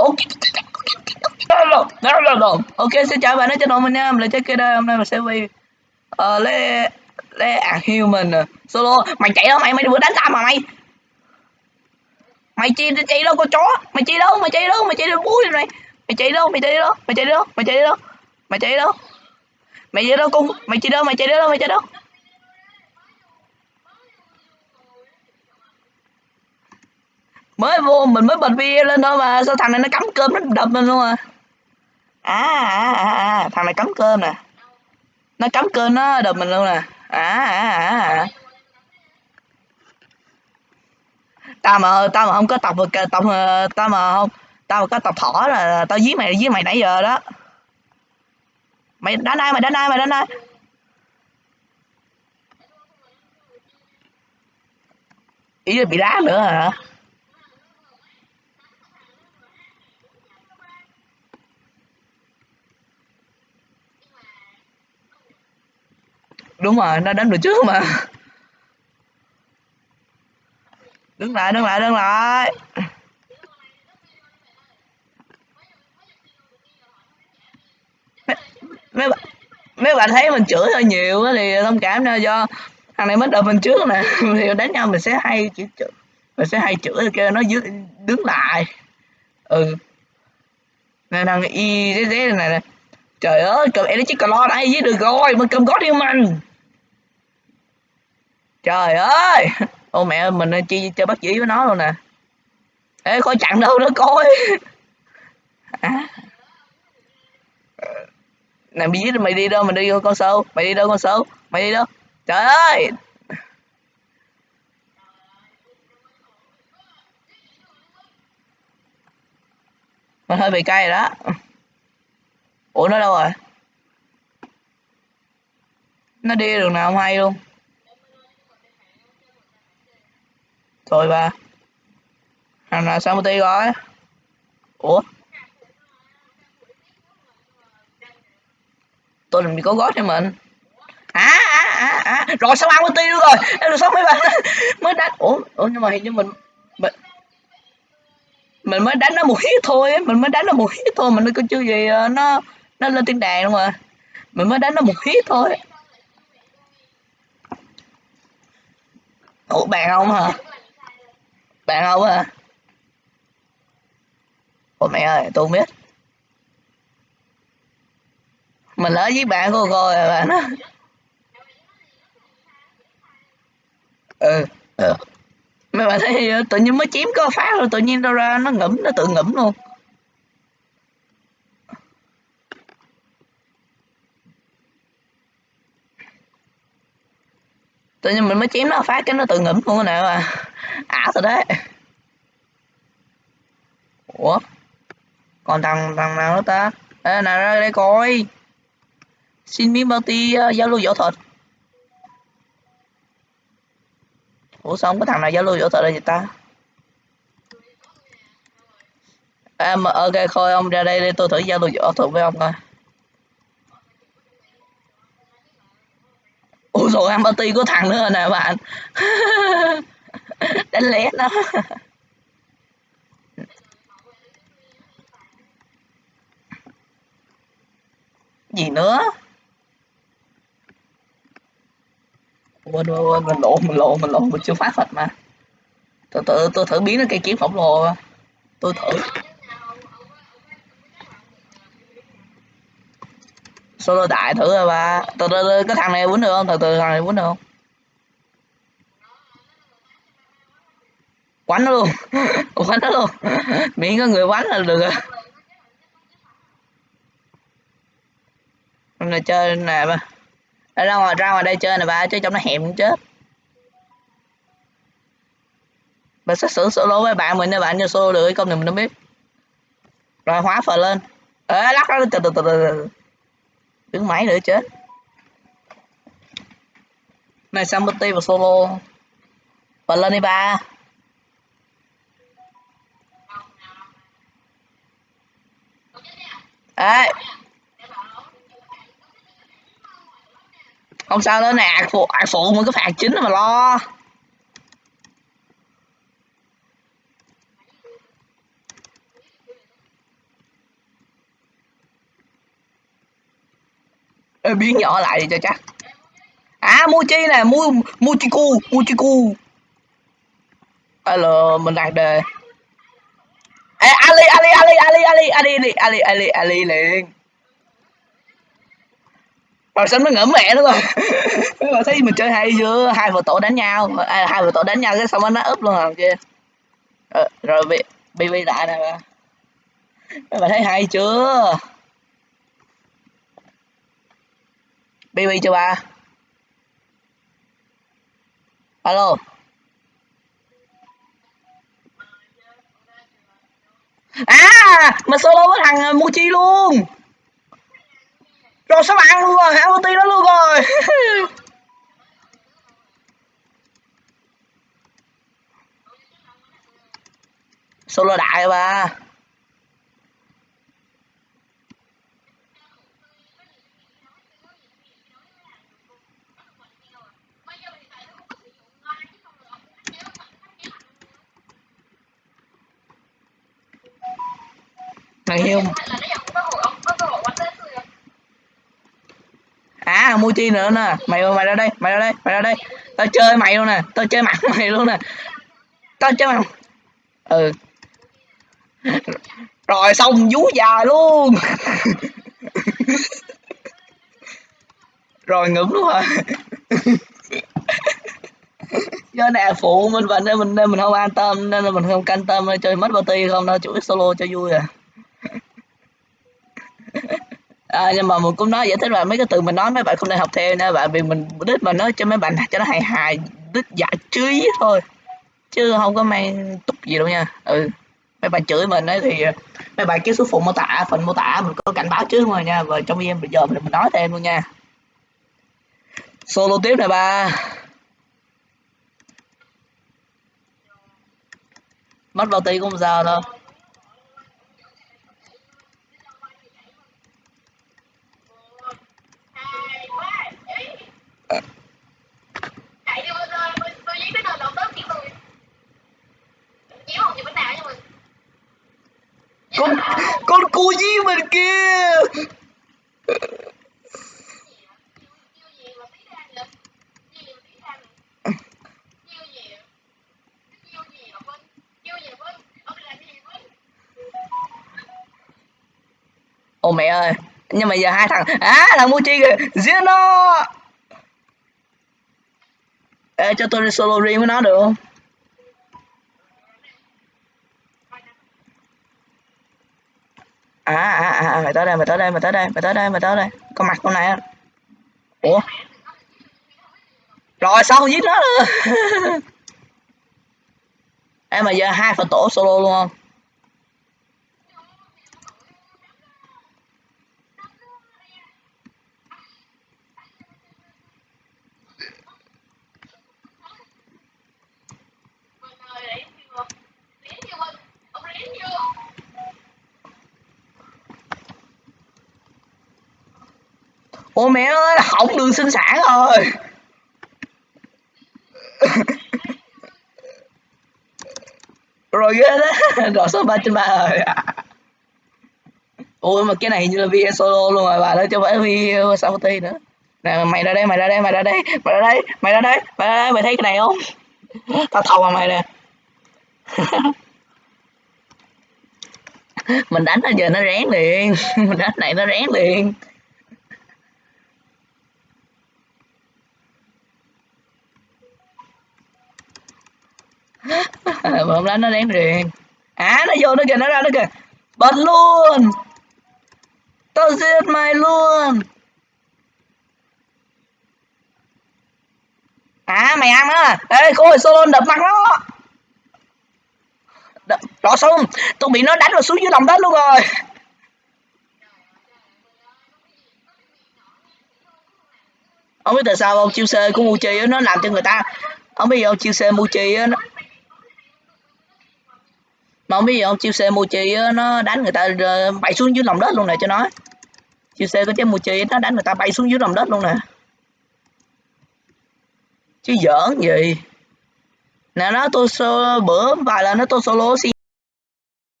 ok ok xin chào bạn đến channel mình nha mình là chơi kia đây hôm nay mình sẽ vì ờ lấy lấy à human solo mày chạy đâu mày mày vừa đánh tao mà mày mày chi chạy đâu con chó mày chạy đâu mày chạy đâu mày chạy đâu búi này mày chạy đâu mày chạy đâu mày chạy đâu mày chạy đâu mày chạy đâu mày chạy đâu con mày chạy đâu mày chạy đâu mày chạy đâu mới vô mình mới bật video lên thôi mà. Sao thằng này nó cắm cơm nó đập mình luôn à? à? À à à, à. thằng này cắm cơm nè. Nó cắm cơm nó đập mình luôn nè. À à à, à. tao mà tao mà không có tập tập ờ, tao mà không tao mà có tập thỏ là tao giết mày giết mày nãy giờ đó. Mày đánh ai mày đánh ai mày đánh ai? Ý là bị đá nữa hả? Đúng rồi nó đánh được trước mà. Đứng lại đứng lại đứng lại. Mấy mấy, mấy bạn thấy mình chửi hơi nhiều thì thông cảm nha do thằng này mới đợi mình trước nè. Thì đánh nhau mình sẽ hay chửi chửi mình sẽ hay chửi kêu nó dưới đứng lại. Ừ. Nè thằng y dế dế này nè. Trời ơi cầm em chiếc cờ lo đây với được rồi mình cầm gót yêu mình trời ơi! Ô, mẹ ơi, mình chi chơi bắt chỉ với nó luôn nè. Ê khỏi chặn đâu nó coi. À. nè, mày mày đi đâu? Mày đi con sâu. Mày đi đâu con sâu? Mày đi đâu? Trời ơi! Mình hơi bị cay rồi đó. Ủa, nó đâu rồi? Nó đi đường nào không hay luôn? Thôi ba. Thằng nào sao một tí rồi ủa? Tôi làm gì có gót cho mình? À à à à. Rồi sao ăn một tí nữa rồi? Em được sao mấy bạn mới đánh. Ủa ủa, nhưng mà hình như mình mình mình mới đánh nó một hit thôi mình mới đánh nó một hit thôi mình có chưa gì ờ, nó nó lên tiếng đàn luôn mà mình mới đánh nó một hit thôi. Ủa, bạn không hả? Bạn không à? Ôi mẹ ơi, tôi không biết. Mình lỡ với bạn của cô rồi à, bạn nó. ừ ừ. Mấy bạn thấy tự nhiên mới chiếm có phát rồi tự nhiên đâu ra nó ngẫm, nó tự ngẫm luôn. Tự nhiên mình mới chiếm nó phát cái nó tự ngẫm luôn nè mà ả thật đấy. Ủa? Còn thằng thằng nào nữa ta? Ê, nào ra đây coi. Xin miếng bao ti uh, giao lưu võ thuật. Ủa sao không có thằng nào giao lưu võ thuật đây vậy ta? Em à, ok thôi ông ra đây để tôi thử giao lưu võ thuật với ông coi. Ủa rồi em bao ti của thằng nữa nè bạn? đánh lét nó gì nữa? Quên quên quên mình lộn mình lộn mình lộn mình chưa phát thật mà. Tôi tự tôi thử biến nó cây kiếm khổng lồ tôi thử. Solo đại thử rồi ba từ từ, cái thằng này quýnh được không? Từ từ, thằng này quýnh được không? Quánh nó luôn. Quánh nó luôn. Miễn có người quánh là được rồi. Này chơi nè ba. Ở ra ngoài ra ngoài đây chơi nè ba, chứ trong nó hẻm cũng chết. Bà sẽ xử solo với bạn mình nè bạn cho solo được công này mình không biết. Rồi hóa phờ lên. Ê, lắc nó từ từ từ từ đứng máy nữa chết. Này, Sambuti và solo. Và lên đi ba. đấy. Không sao nữa nè phụ phụ mới có phạt chính mà lo. Ê, biến nhỏ lại đi cho chắc. À mochi nè mu mochiku mochiku alo mình đặt đề. Ali Ali Ali Ali Ali Ali Ali liền. Rồi xong nó ngỡ mẹ nó rồi. Rồi thấy mình chơi hay chưa? Hai vợ tổ đánh nhau. À, hai vợ tổ đánh nhau cái xong nó úp luôn rồi kia. Ờ, rồi, bị bị bị lại nè. Các bạn thấy hay chưa? Bb chưa ba? Alo. À mà solo với thằng ờ, mochi luôn. Rồi sao bạn luôn rồi, ăn ulti luôn rồi. Solo đại ba thằng hiêu à Muji nữa nè. Mày mày ra đây, mày ra đây, mày ra đây. Tao chơi mày luôn nè, tao chơi mặt mày luôn nè. Tao chơi mặt. Ừ. Rồi xong, vú già luôn. Rồi ngủm luôn rồi do nè, phụ mình và nên mình nên mình không an tâm, nên là mình không canh tâm, chơi mất party không đâu, chủ solo cho vui à à, nhưng mà mình cũng nói giải thích là mấy cái từ mình nói mấy bạn không nên học theo nha bạn vì mình đích mà nói cho mấy bạn cho nó hài hài đích giải trí thôi. Chứ không có mang túc gì đâu nha. Ừ. Mấy bạn chửi mình ấy thì mấy bạn kéo số phụ mô tả phần mô tả mình có cảnh báo trước rồi nha và trong game bây giờ mình, nói thêm luôn nha. Solo tiếp này ba. Mất bao tí cũng sao đâu. Con cu dí mình kia. Ô, mẹ ơi, Nhưng mà giờ hai thằng À thằng chi kìa, Giết nó. Ê, cho tôi đi solo riêng với nó được không? À, à à à, mày tới đây mày tới đây mày tới đây mày tới đây mày tới đây. Con mặt con này ủa? Rồi sao không giết nó? Em mà giờ hai phần tổ solo luôn không? Ôi mẹ ơi hỏng đường sinh sản rồi. Rồi ghê đó rồi số ba trên ba rồi. Ôi mà cái này như là video solo luôn rồi bà đó cho phải video sao ti nữa. Nè, mày ra đây, mày ra đây, mày ra đây, mày ra đây, mày ra đây, mày ra đây, mày thấy cái này không? Tao thầu mà mày nè. Mình đánh nó giờ nó rén liền, mình đánh này nó rén liền. À, bơm hôm nó đánh riêng à nó vô nó kìa, nó ra nó kìa. Bật luôn. Tao giết mày luôn. À mày ăn á. Ê, cô ơi solo đập mặt nó. Đập rõ xong tôi bị nó đánh vào xuống dưới lòng đất luôn rồi. Không biết tại sao ông chiêu xe của Muchi nó làm cho người ta không biết ông chiêu xe mu chi nó mà không biết ông chiêu xe Mochi nó đánh người ta ờ, bay xuống dưới lòng đất luôn nè cho nó. Chiêu xe có trái Mochi nó đánh người ta bay xuống dưới lòng đất luôn nè. Chứ giỡn gì. Nè, nó tôi bữa vài lần nó tôi solo